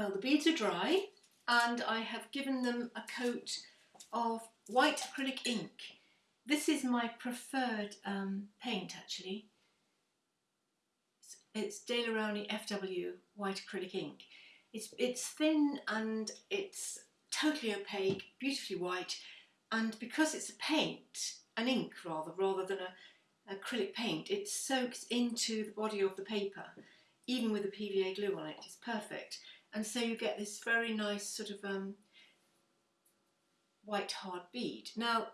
Well, the beads are dry and I have given them a coat of white acrylic ink. This is my preferred um, paint actually. It's, it's Daler-Rowney FW white acrylic ink. It's, it's thin and it's totally opaque, beautifully white and because it's a paint, an ink rather, rather than a acrylic paint, it soaks into the body of the paper even with the PVA glue on it, it's perfect. And so you get this very nice sort of um, white hard bead. Now,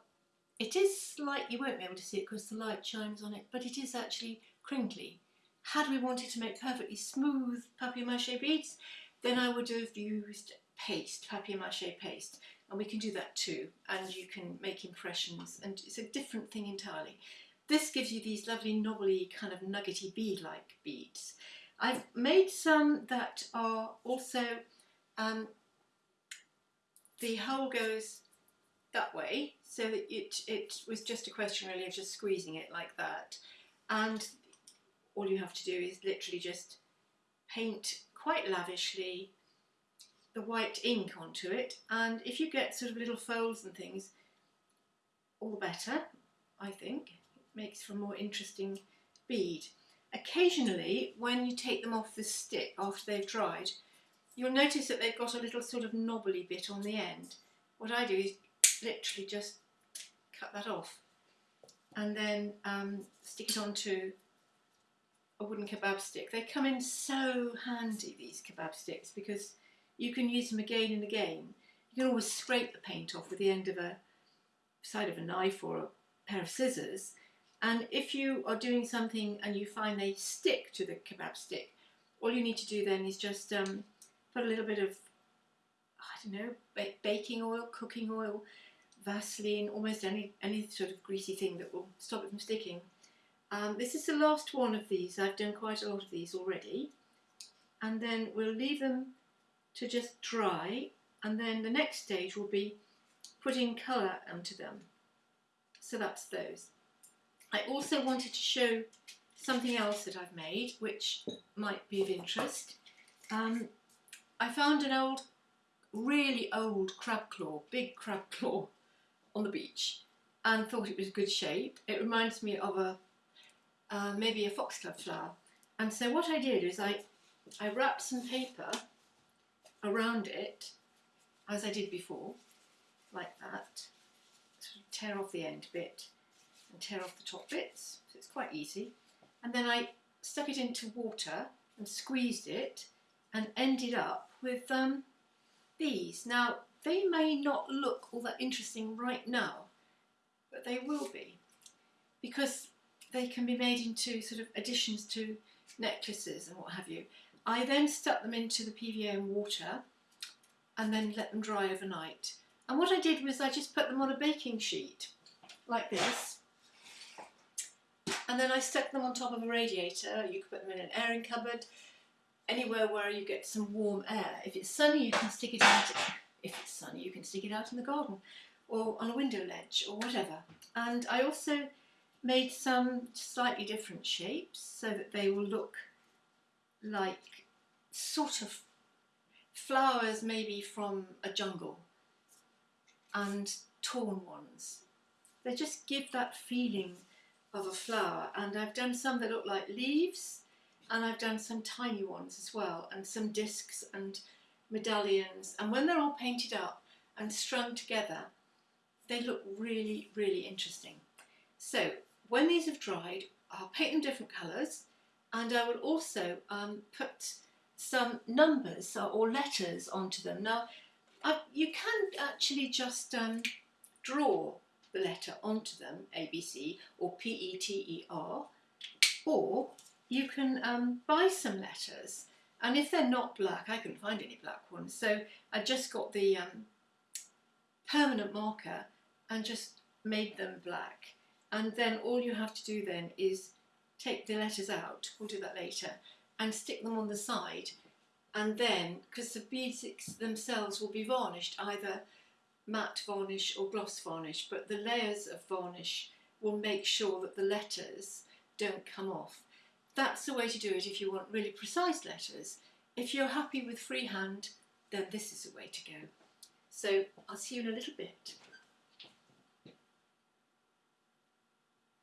it is slight, you won't be able to see it because the light shines on it, but it is actually crinkly. Had we wanted to make perfectly smooth papier-mâché beads, then I would have used paste, papier-mâché paste, and we can do that too, and you can make impressions, and it's a different thing entirely. This gives you these lovely knobbly kind of nuggety bead-like beads. I've made some that are also, um, the hole goes that way so that it, it was just a question really of just squeezing it like that and all you have to do is literally just paint quite lavishly the white ink onto it and if you get sort of little folds and things all the better I think it makes for a more interesting bead. Occasionally, when you take them off the stick after they've dried, you'll notice that they've got a little sort of knobbly bit on the end. What I do is literally just cut that off and then um, stick it onto a wooden kebab stick. They come in so handy, these kebab sticks, because you can use them again and again. You can always scrape the paint off with the end of a side of a knife or a pair of scissors and if you are doing something and you find they stick to the kebab stick, all you need to do then is just um, put a little bit of, I don't know, baking oil, cooking oil, Vaseline, almost any, any sort of greasy thing that will stop it from sticking. Um, this is the last one of these. I've done quite a lot of these already. And then we'll leave them to just dry. And then the next stage will be putting colour onto them. So that's those. I also wanted to show something else that I've made, which might be of interest. Um, I found an old, really old crab claw, big crab claw, on the beach and thought it was good shape. It reminds me of a, uh, maybe a foxglove flower. And so what I did is I, I wrapped some paper around it, as I did before, like that. Sort of tear off the end bit and tear off the top bits, so it's quite easy. And then I stuck it into water and squeezed it and ended up with um, these. Now, they may not look all that interesting right now, but they will be because they can be made into sort of additions to necklaces and what have you. I then stuck them into the PVA in water and then let them dry overnight. And what I did was I just put them on a baking sheet like this and then I stuck them on top of a radiator. You could put them in an airing cupboard, anywhere where you get some warm air. If it's sunny, you can stick it out. If it's sunny, you can stick it out in the garden or on a window ledge or whatever. And I also made some slightly different shapes so that they will look like sort of flowers maybe from a jungle and torn ones. They just give that feeling of a flower and I've done some that look like leaves and I've done some tiny ones as well and some discs and medallions and when they're all painted up and strung together they look really really interesting. So when these have dried I'll paint them different colours and I will also um, put some numbers or letters onto them. Now I, you can actually just um, draw the letter onto them, ABC or P-E-T-E-R, or you can um, buy some letters and if they're not black, I couldn't find any black ones, so I just got the um, permanent marker and just made them black. And then all you have to do then is take the letters out, we'll do that later, and stick them on the side. And then, because the beads themselves will be varnished either matte varnish or gloss varnish, but the layers of varnish will make sure that the letters don't come off. That's the way to do it if you want really precise letters. if you're happy with freehand, then this is the way to go. So I'll see you in a little bit.